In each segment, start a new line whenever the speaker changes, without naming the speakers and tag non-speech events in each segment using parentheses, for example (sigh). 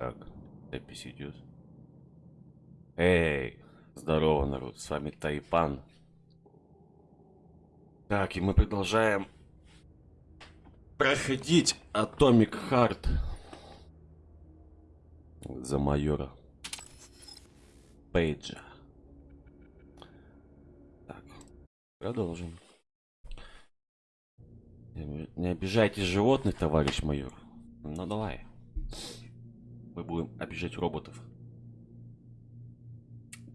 Так, запись идет. Эй, здорово, народ, с вами Тайпан. Так, и мы продолжаем проходить Atomic Heart за майора Пейджа. Так, продолжим. Не обижайте животных, товарищ майор. Ну давай. Мы будем обижать роботов.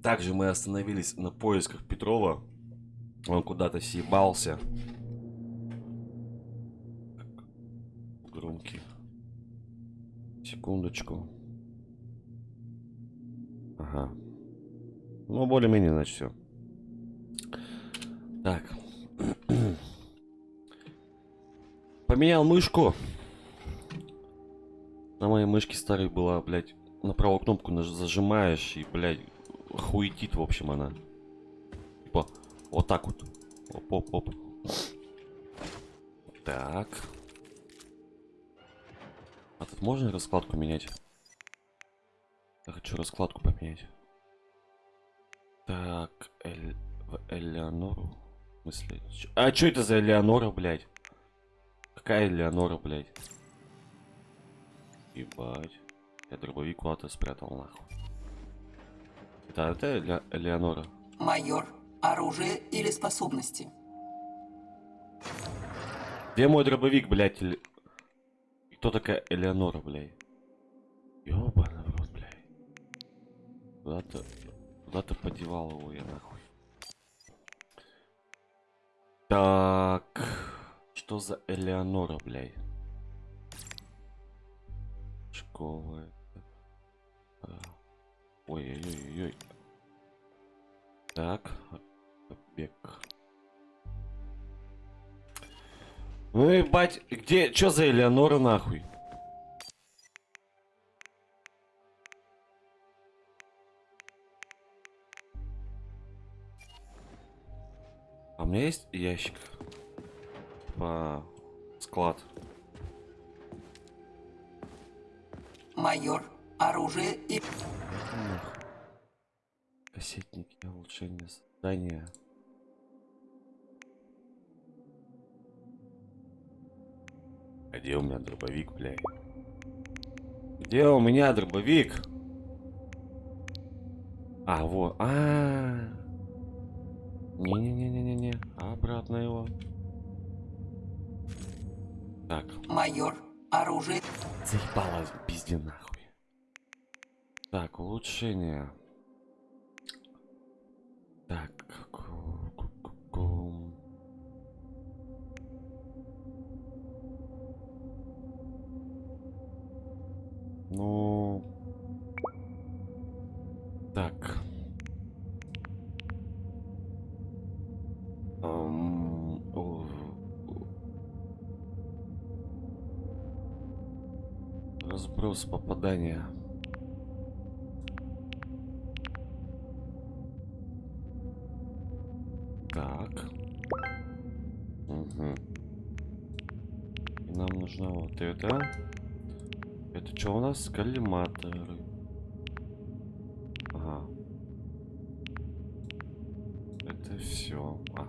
Также мы остановились на поисках Петрова. Он куда-то съебался. Громкий. Секундочку. Ага. Ну, более-менее, значит, все. Так. (clears throat) Поменял мышку. На моей мышке старой была, блядь, на правую кнопку зажимаешь и, блядь, хуетит, в общем, она. Типа, вот так вот. Оп-оп-оп. Так. А тут можно раскладку менять? Я хочу раскладку поменять. Так, Эль... Элеонору? Чё- А что это за Элеонора, блядь? Какая Элеонора, блядь? Ебать. Я дробовик куда-то спрятал, нахуй. Это, это Эле- Элеонора.
Майор, оружие или способности?
Где мой дробовик, блядь? И Кто такая Элеонора, блядь? Ёбаный в рот, блядь. Куда-то... Куда-то подевал его я, нахуй. Так... Что за Элеонора, блядь? Школа... это. А, Ой-ой-ой-ой. Так, побег. Ну и бать, где, чё за Элеонора нахуй? А у меня есть ящик? По склад.
Майор, оружие и...
Эх. Кассетники, улучшение создания. А где у меня дробовик, блядь? Где у меня дробовик? А, вот. А. Не-не-не-не-не-не. Обратно его. Так.
Майор, оружие...
Заебало, пизди нахуй. Так, улучшение. Так. Ну... Так. Разброс попадания. Так. Угу. И нам нужна вот это. Это что у нас? Коллиматоры. Ага. Это все. А.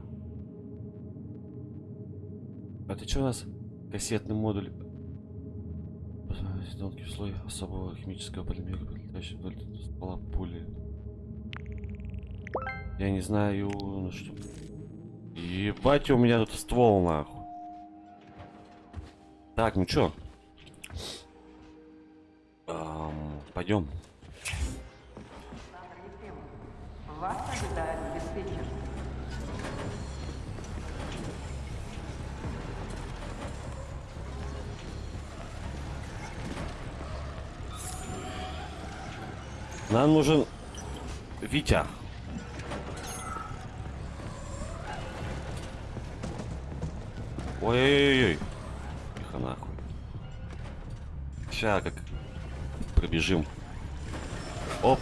Это что у нас? Кассетный модуль. Тонкий слой особого химического полимера, прилетающий вдоль ствола пули. Я не знаю, ну что. Ебать, у меня тут ствол нахуй. Так, ну чё? Ам, пойдем. Нам нужен Витя. Ой-ой-ой. Тихо нахуй. Ща как пробежим. Оп.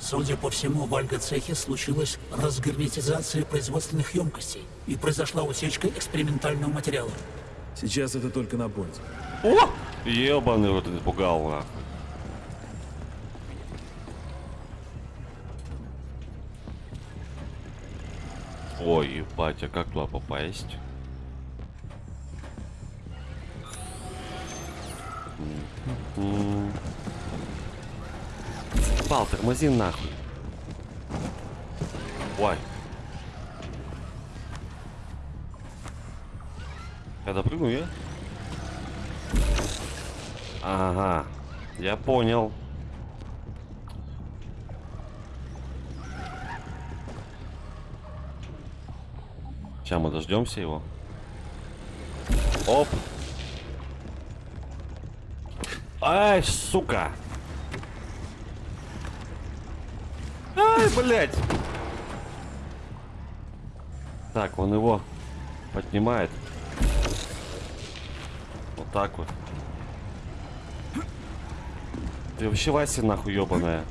Судя по всему, в Альго-цехе случилась разгерметизация производственных емкостей и произошла утечка экспериментального материала.
Сейчас это только на понте.
О! Ебаный рот напугал, нахуй. Ой, ебать, а как туда попасть? Пал, тормози нахуй. Ой. Я допрыгну, я? Ага, я понял. Сейчас мы дождемся его. Оп. Ай, сука. Ай, блядь. Так, он его поднимает. Вот так вот. Ты вообще Вася нахуй ебаная.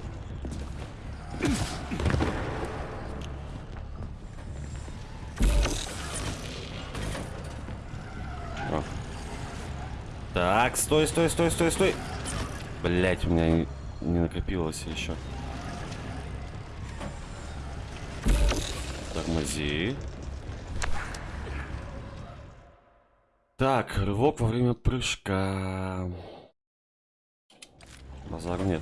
Так, стой, стой, стой, стой, стой. Блять, у меня не, не накопилось еще. Тормози. Так, рывок во время прыжка. Базару нет.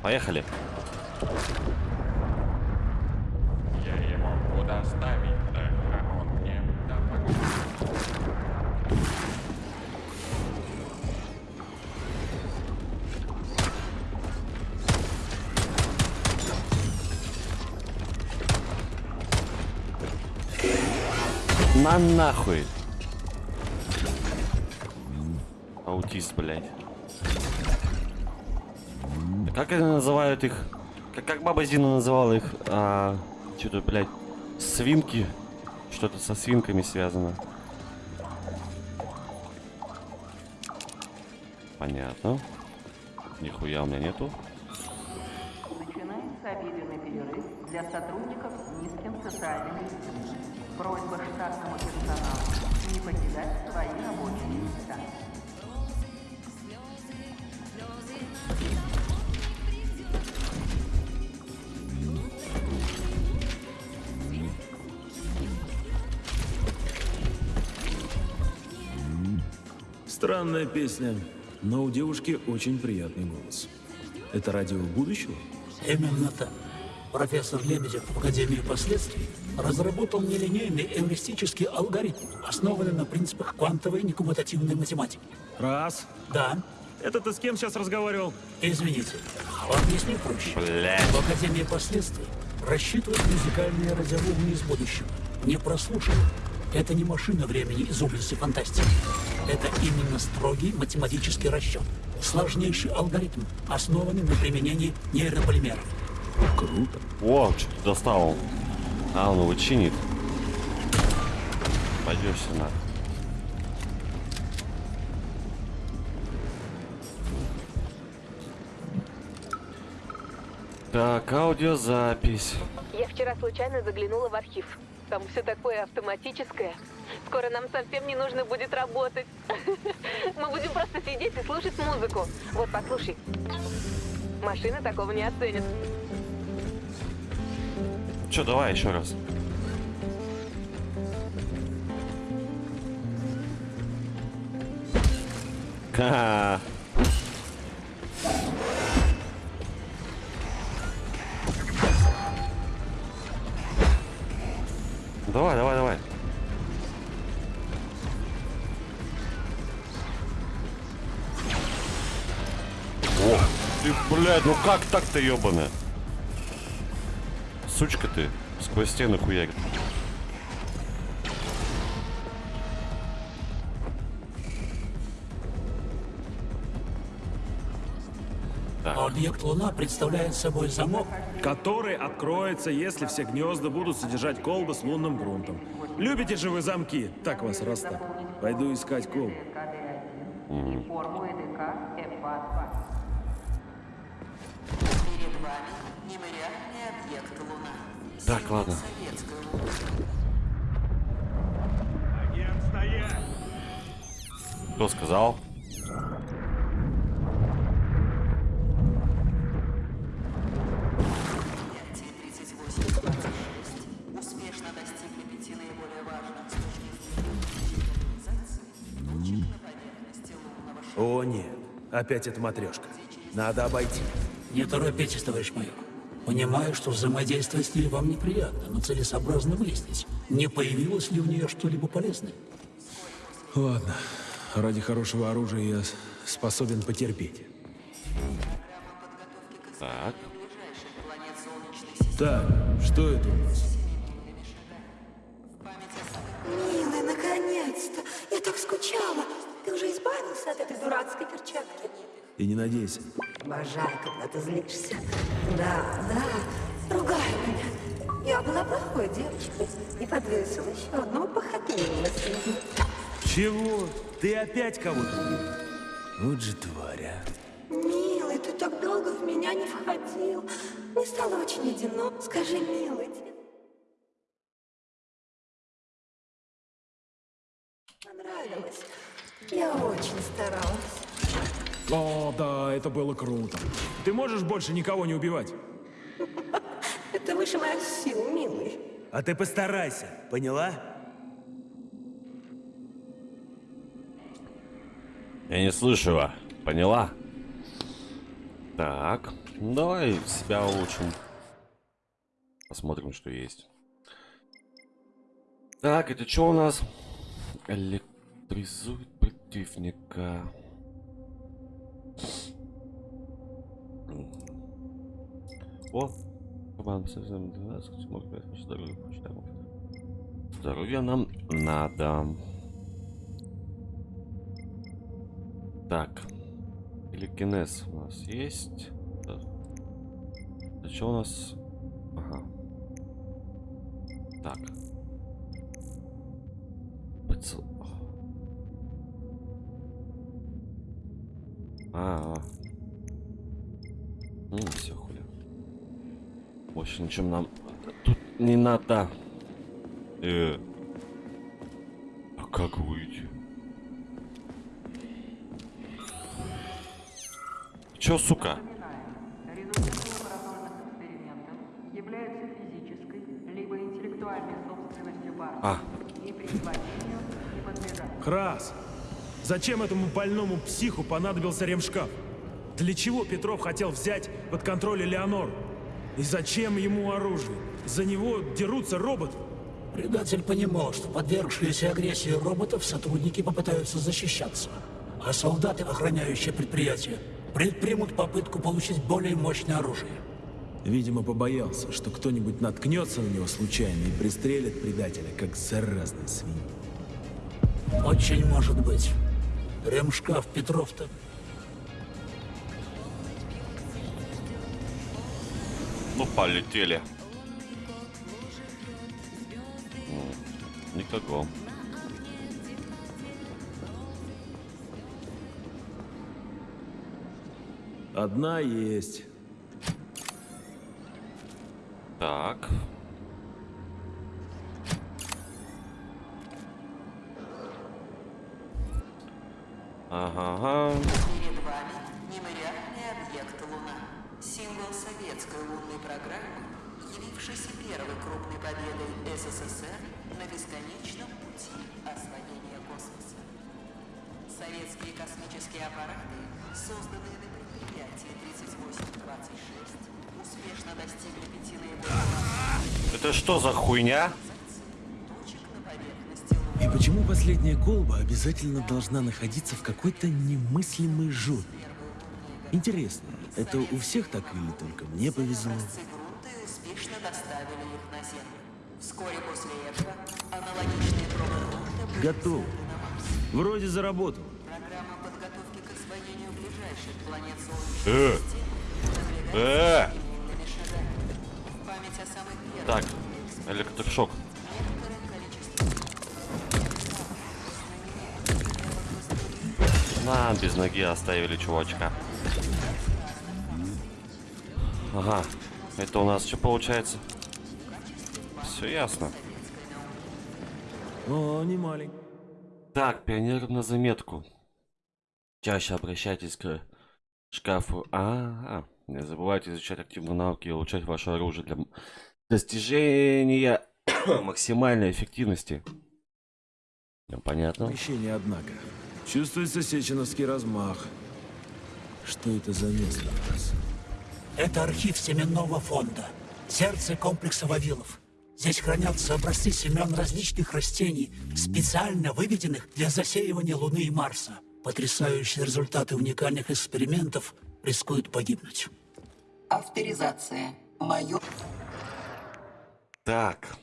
Поехали.
Я его куда ставить-то, а он мне да погоди.
На нахуй. Блядь. Как они называют их? Как, как баба Зина называла их? А, Что-то, блядь, свинки. Что-то со свинками связано. Понятно. Нихуя у меня нету.
Начинается обеденный перерыв для сотрудников с низким социальным. Просьба штатному персоналу не покидать свои рабочие места.
Странная песня, но у девушки очень приятный голос. Это радио будущего?
Именно так. Профессор Лебедев в Академии последствий разработал нелинейный эвристический алгоритм, основанный на принципах квантовой некоммутативной математики.
Раз.
Да,
Это ты с кем сейчас разговаривал?
извините, объясню проще.
Блядь.
В Академии последствий рассчитывают музыкальные радиоволны из будущего. Не прослушивают. Это не машина времени из области фантастики. Это именно строгий математический расчет. Сложнейший алгоритм, основанный на применении нейрополимеров.
Круто.
О, что-то достал. А, он его чинит. Пойдешься на. Так, аудиозапись.
Я вчера случайно заглянула в архив. Там все такое автоматическое. Скоро нам совсем не нужно будет работать. (laughs) Мы будем просто сидеть и слушать музыку. Вот, послушай. Машина такого не оценит.
Че, давай еще раз. Ха. Блядь, ну как так-то, ебаная? Сучка ты, сквозь стены хуярит.
Объект Луна представляет собой замок,
Который откроется, если все гнезда будут содержать колбы с лунным грунтом. Любите же вы замки? Так вас раз так. Пойду искать колбу.
КД-1
невероятный объект Луна.
Так, ладно. Кто сказал?
Предприятие 3826 успешно достигли пяти наиболее важных с точки зрения организации точек на поверхности лунного шара.
О, нет. Опять эта матрешка. Надо обойти.
Не торопитесь, товарищ майор. Понимаю, что взаимодействие с ней вам неприятно, но целесообразно выяснить, не появилось ли у нее что-либо полезное.
Ладно. Ради хорошего оружия я способен потерпеть.
Так.
Так, что это у нас?
Милый, наконец-то! Я так скучала. Ты уже избавился от этой дурацкой перчатки?
И не надейся.
Обожаю, когда ты злишься. Да, да, ругай меня. Я была плохой девочкой и подвесила еще одну похотливую среди.
Чего? Ты опять кого-то? Вот же тварь, а.
Милый, ты так долго в меня не входил. Мне стало очень одиноко. Скажи, милый, понравилось? Я очень старалась.
О, да, это было круто. Ты можешь больше никого не убивать?
Это выше моих сил, милый.
А ты постарайся, поняла?
Я не слышу его. Поняла? Так. Ну, давай себя улучшим. Посмотрим, что есть. Так, это что у нас? Электризует противника. О! Кабан, совсем 12, может быть, ваше здоровье, почитаем. Здоровье нам надо. Так. Телекинез у нас есть. Да. Что у нас? Ага. Так. Поцел... А, -а. Ну, все, хули. Больше ничем нам тут не надо. Э. А как выйти? Чё, сука?
Напоминаем, результаты лабораторных экспериментов являются физической либо интеллектуальной собственностью партии
А.
и присвоению не подлежат.
Крас! Зачем этому больному психу понадобился ремшкаф? Для чего Петров хотел взять под контроль Элеонор? И зачем ему оружие? За него дерутся роботы.
Предатель понимал, что подвергшиеся агрессии роботов сотрудники попытаются защищаться, а солдаты, охраняющие предприятие, предпримут попытку получить более мощное оружие.
Видимо, побоялся, что кто-нибудь наткнется на него случайно и пристрелит предателя, как заразный свинь.
Очень может быть. Ремшкаф Петров-то
Ну, полетели. М, Никого.
Одна есть.
Так.
Созданные на предприятии 3826, успешно достигли пяти наиболее
Это что за хуйня?
И почему последняя колба обязательно должна находиться в какой-то немыслимой жопе? Интересно, это у всех так или только мне повезло?
Успешно доставили их на Землю. Вскоре после этого аналогичные пробы
Готово.
взяты на Марс.
Вроде заработал.
Самых первых
Так, электрошок. На, без ноги оставили чувачка. Ага. Это у нас что получается? Все ясно.
О, не маленький.
Так, пионер на заметку. Чаще обращайтесь к шкафу. А, -а, -а. не забывайте изучать активные навыки и улучшать ваше оружие для достижения (coughs) максимальной эффективности. Ну, Понятно.
Помещение, однако. Чувствуется сеченовский размах. Что это за место у нас?
Это архив семенного фонда. Сердце комплекса Вавилов. Здесь хранятся образцы семян различных растений, специально выведенных для засеивания Луны и Марса. Потрясающие результаты уникальных экспериментов рискуют погибнуть.
Авторизация. Майор...
Так,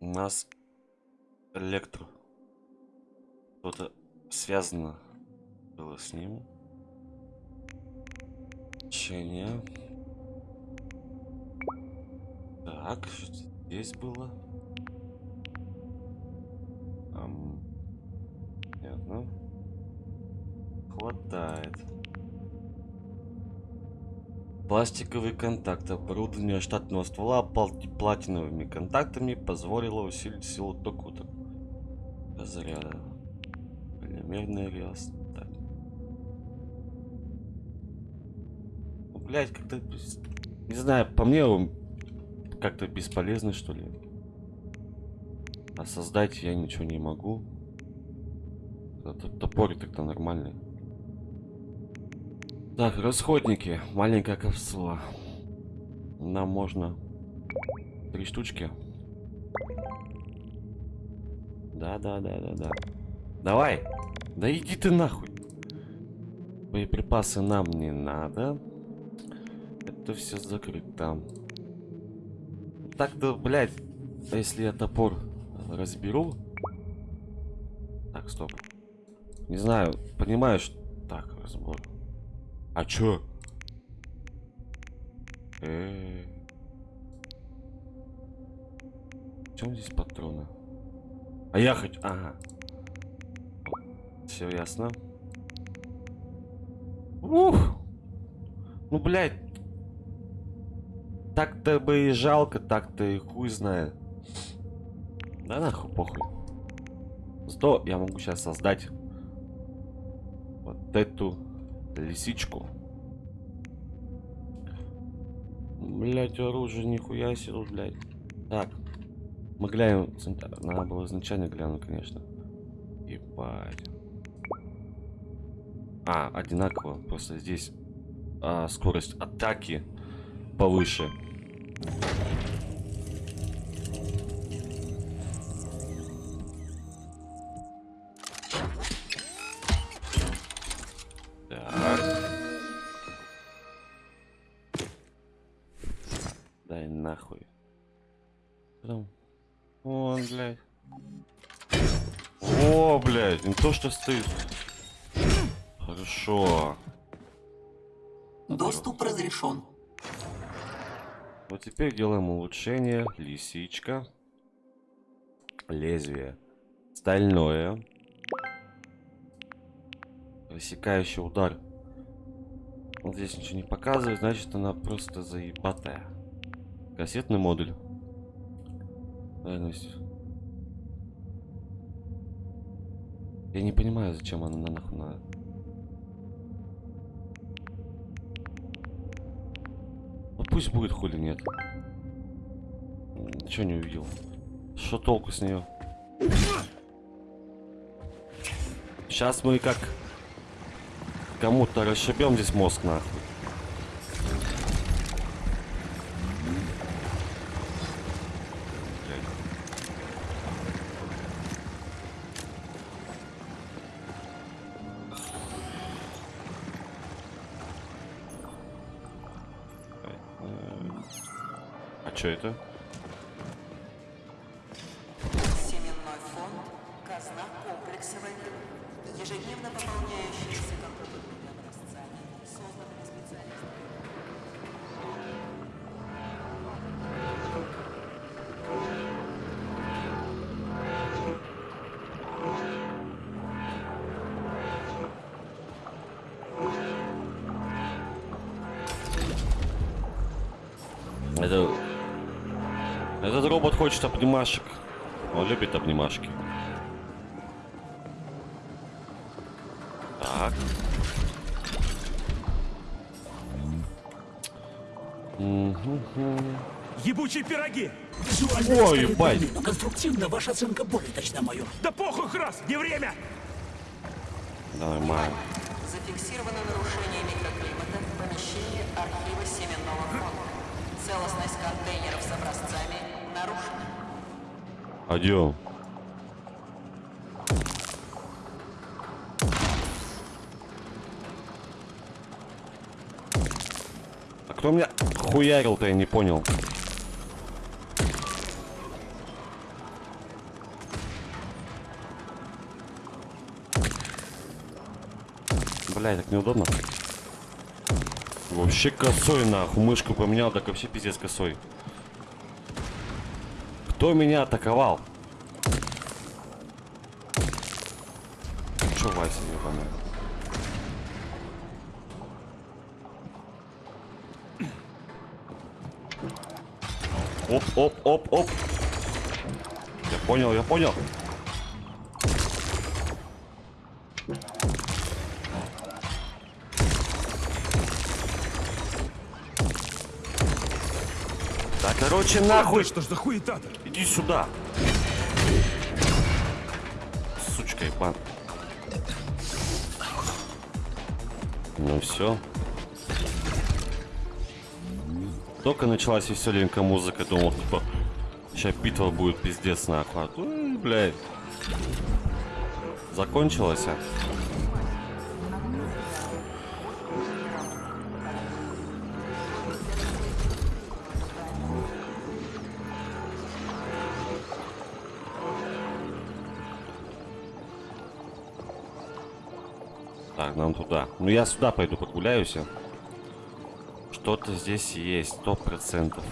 у нас электро. Что-то связано было с ним. Учение. Так, что здесь было? Ам, Понятно. Хватает. Пластиковый контакт. Оборудование штатного ствола платиновыми контактами позволило усилить силу тока заряда. Полимерный рез. Так. Ну, блядь, как-то... Не знаю, по мне он как-то бесполезный, что ли. А создать я ничего не могу. Этот топорик тогда нормальный. Так, расходники. Маленькая капсула. Нам можно три штучки. Да, да, да, да, да. Давай. Да иди ты нахуй. Боеприпасы нам не надо. Это все закрыто. Так-то, блядь, если я топор разберу... Так, стоп. Не знаю, понимаешь? Так, разбор. А чё? Э. В чем здесь патроны? А я хочу... Ага. Все ясно. Ух! Ну, блядь. Так-то бы и жалко, так-то и хуй знает. Да нахуй, похуй. Зато я могу сейчас создать вот эту лисичку. Блять, оружие нихуя себе, блядь. Так. Мы глянем. Надо было изначально глянуть, конечно. Ебать. А, одинаково. Просто здесь а, скорость атаки повыше. Что стоит. Хорошо.
Доступ разрешен.
Вот теперь делаем улучшение. Лисичка. Лезвие. Стальное. Рассекающий удар. Вот здесь ничего не показывает, значит она просто заебатая. Кассетный модуль. Дальность. Я не понимаю, зачем она нахуй надо. Ну пусть будет хули нет. Ничего не увидел. Что толку с нее? Сейчас мы как кому-то расшибем здесь мозг нахуй. Что это? хочет обнимашек. Он любит обнимашки. Так.
Ебучие пироги!
О,
ебать!
Конструктивно ваша оценка более точна, майор.
Да похуй, раз, не время!
Нормально.
Зафиксировано нарушение микроклимата в помещении архива семенного фонда. Целостность контейнеров с образцами нарушена.
Пойдем. А кто меня хуярил-то, я не понял. Бля, так неудобно. Вообще косой нахуй. Мышку поменял, так вообще пиздец косой. Кто меня атаковал? Что Вася ебаная? Оп, оп, оп, оп. Я понял, я понял. Короче, нахуй.
Что ж за хуета-то?
Иди сюда. Сучка ебан. Ну все. Только началась веселенькая музыка, думал, типа, сейчас битва будет пиздец нахуй. А м, блядь. Закончилась, а? Нам туда. Ну я сюда пойду прогуляюсь. я. Что-то здесь есть, сто процентов.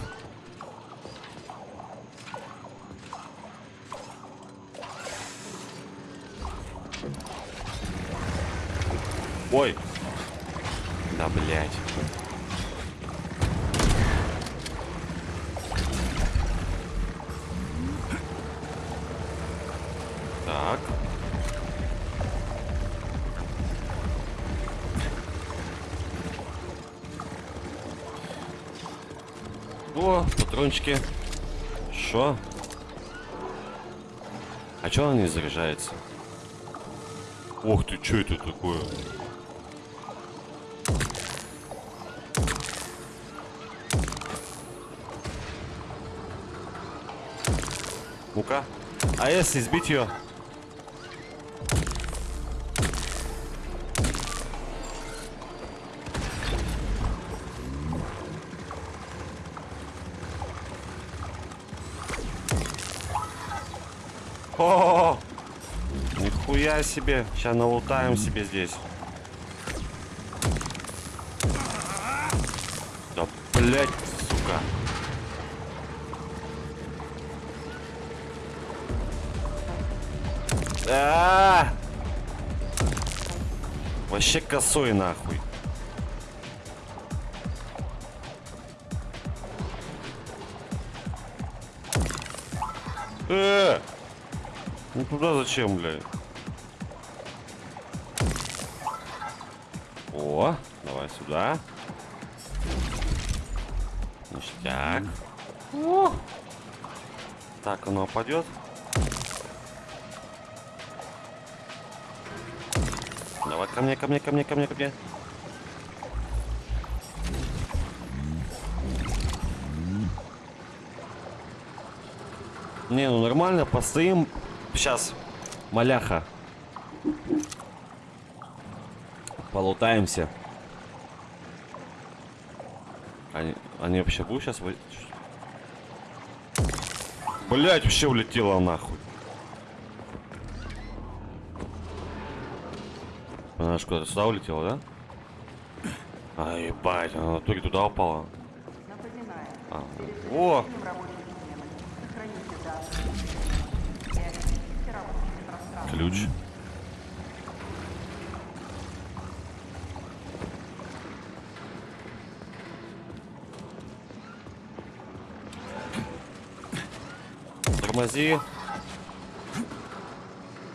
Ой. Да, блядь. Патрончики. Шо? А чё она не заряжается? Ох ты, чё это такое? Ну-ка. А если сбить ее? Нихуя себе. Сейчас налутаем себе здесь. Да, блять, сука. А! Вообще косой нахуй. Э! Ну туда зачем, блядь? Давай сюда. Ништяк. О! Так, оно упадет. Давай ко мне, ко мне, ко мне, ко мне, ко мне. Не, ну нормально, постоим. Сейчас, маляха. Полутаемся. Они, они вообще будут сейчас... Блять, вообще улетела нахуй. Она же куда-то сюда улетела, да? А, ебать, она в итоге туда упала. А, о,
завершением
Тормози.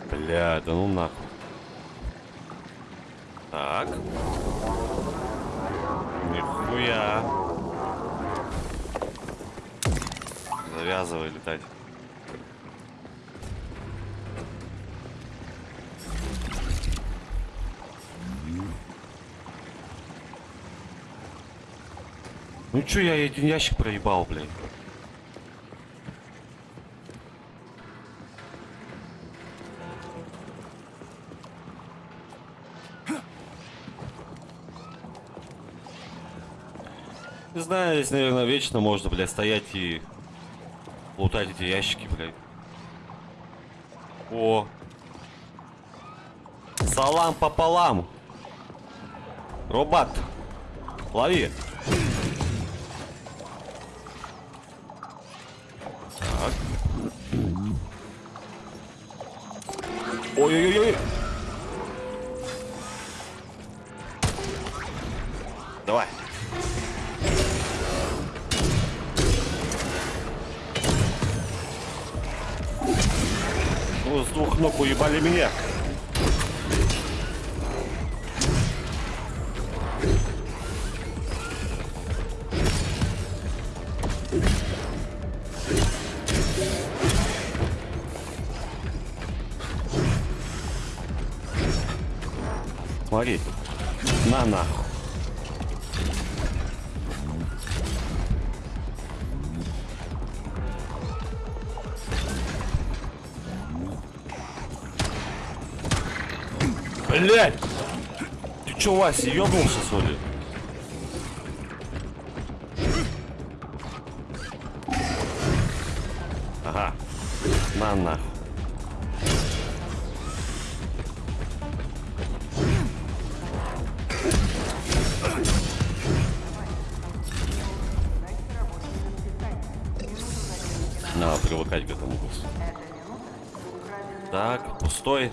Бля, да ну нахуй. Так. Нихуя. Завязывай летать. Ну чё, я один ящик проебал, блядь. Знаю, здесь, наверное, вечно можно, блядь, стоять и лутать эти ящики, блядь. О! Салам пополам! Робот! Лови! Так. Ой-ой-ой! Ног уебали меня. Блять! Ты чё, Вася, ёбнулся, что ли? Ага. На нахуй. Надо привыкать к этому боссу. Так, пустой.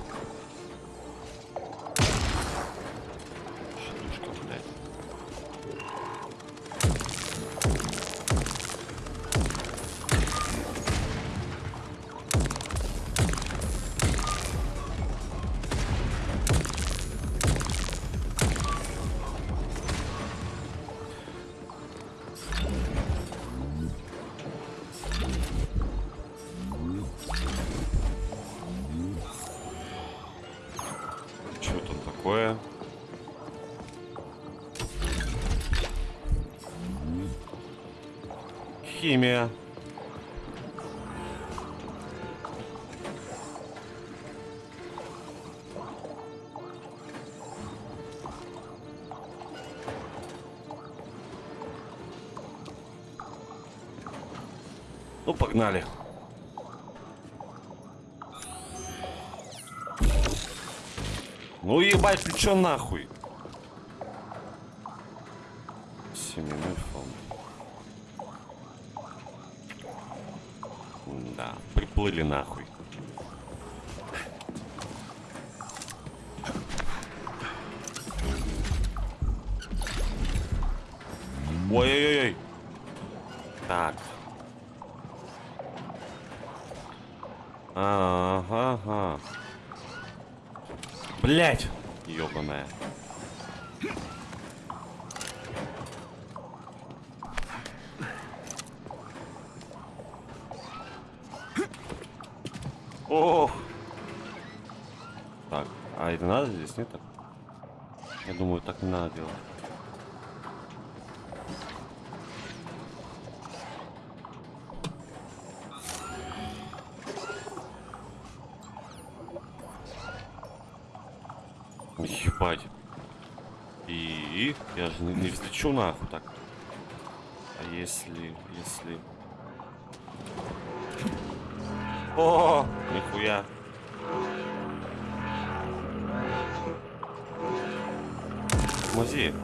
Химия. Ну, погнали. Ну ебать, ты чё нахуй? Да, приплыли нахуй. Ой-ой-ой. Так. Ага, ага. Блять! Ёбаная. Ох! Так, а это надо здесь, нет? Я думаю, так не надо делать. Ебать. И я же не, не взлечу нахуй так. А если, если... О, нихуя. Тормози.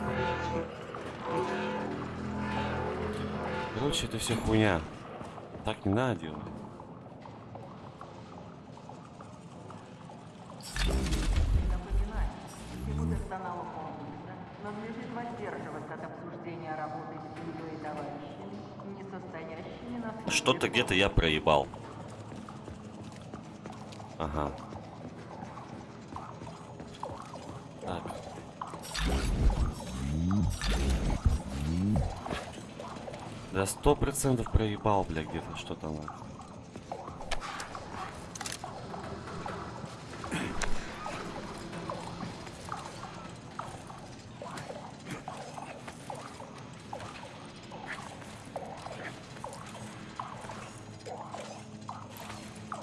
Короче, это все хуйня. Так не надо делать. Что-то где-то я проебал. Ага. Да сто процентов проебал, бля, где-то что-то нахуй.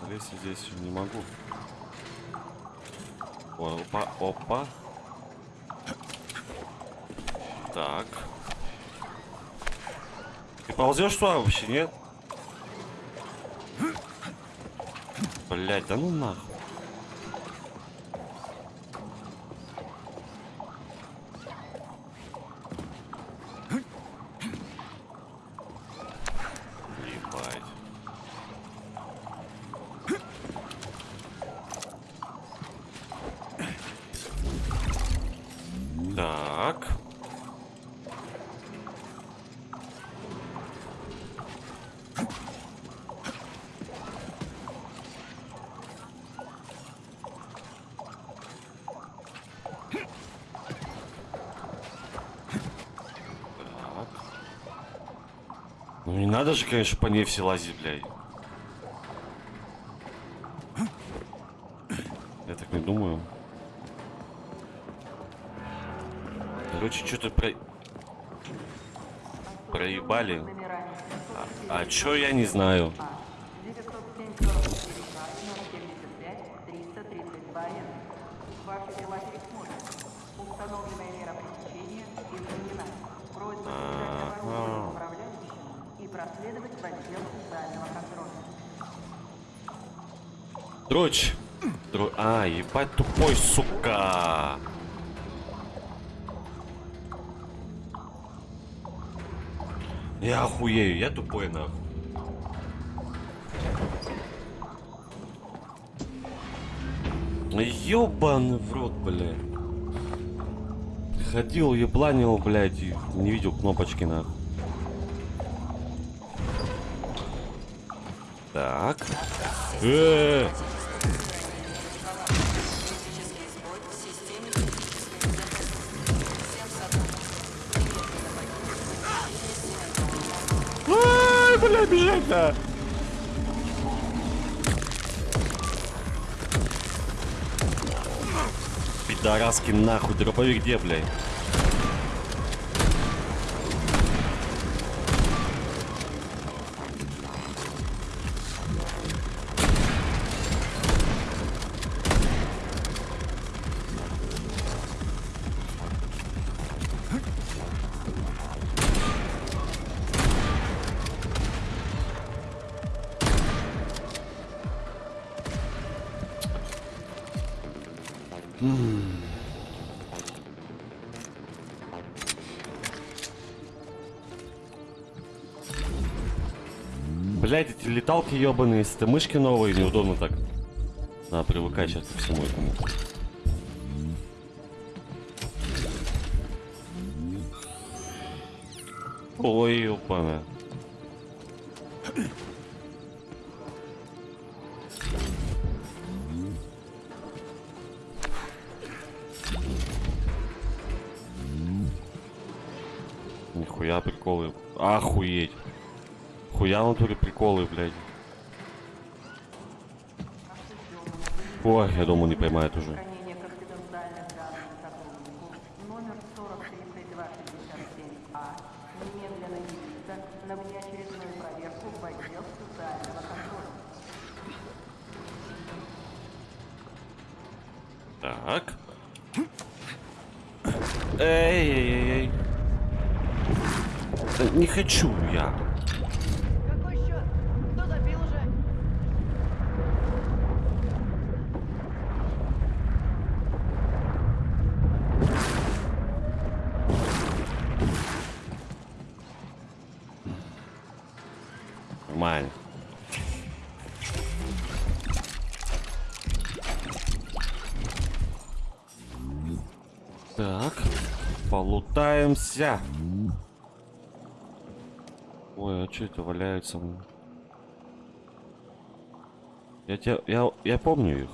Лезть я здесь не могу. О, опа, опа. Так. Ты ползешь туда вообще, нет? Блять, да ну нахуй. Ебать. Так. Так. Ну не надо же, конечно, по ней все лазить, блядь. Я так не думаю. Короче, что-то про... проебали. А, а чё я не знаю? Тупой, сука. Я охуею, я тупой нахуй. Ёбаный в рот, блядь. Ходил, ебланил, блядь, и не видел кнопочки нахуй. Так. Э -э -э. Ай, бля, бежать-то! Пидораски нахуй, дробовик где, блядь? Ебаные, это мышки новые, неудобно так. Надо привыкать сейчас ко всему этому. Ой, ёпана. Нихуя приколы. Охуеть. Хуя в натуре приколы, блядь. Я думаю, не поймает уже.
Хранение конфиденциальных данных сотруднику номер 403267А немедленно явиться на внеочередную проверку в отдел социального контроля.
Так. Эй, эй, эй, эй. Да не хочу я.
Какой счет? Кто забил уже?
Нормально. Так, полутаемся. Ой, а что это валяется? Я тебя, я, я помню их.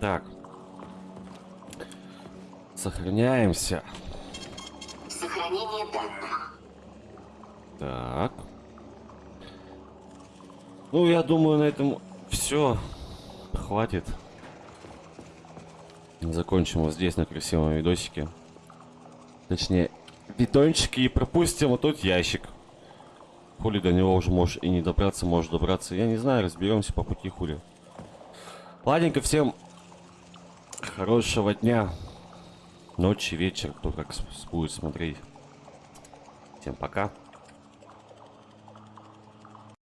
Так. Сохраняемся.
Сохраняемся. Хранение данных.
Так. Ну, я думаю, на этом все. Хватит. Закончим вот здесь, на красивом видосике. Точнее, видончики и пропустим вот тут ящик. Хули до него уже можешь и не добраться, можешь добраться. Я не знаю, разберемся по пути хули. Ладненько, всем хорошего дня. Ночи, вечер, кто как будет смотреть. Всем пока.